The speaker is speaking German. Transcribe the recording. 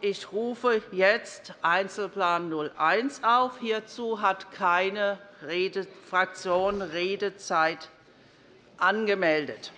Ich rufe jetzt Einzelplan 01 auf. Hierzu hat keine Fraktion Redezeit angemeldet.